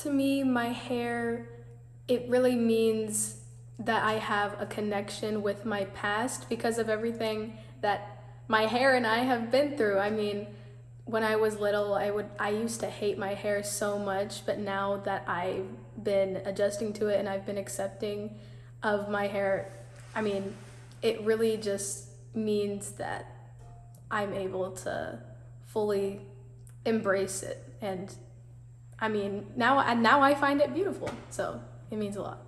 To me, my hair, it really means that I have a connection with my past because of everything that my hair and I have been through. I mean, when I was little, I would I used to hate my hair so much, but now that I've been adjusting to it and I've been accepting of my hair, I mean, it really just means that I'm able to fully embrace it and I mean, now and now I find it beautiful. So, it means a lot.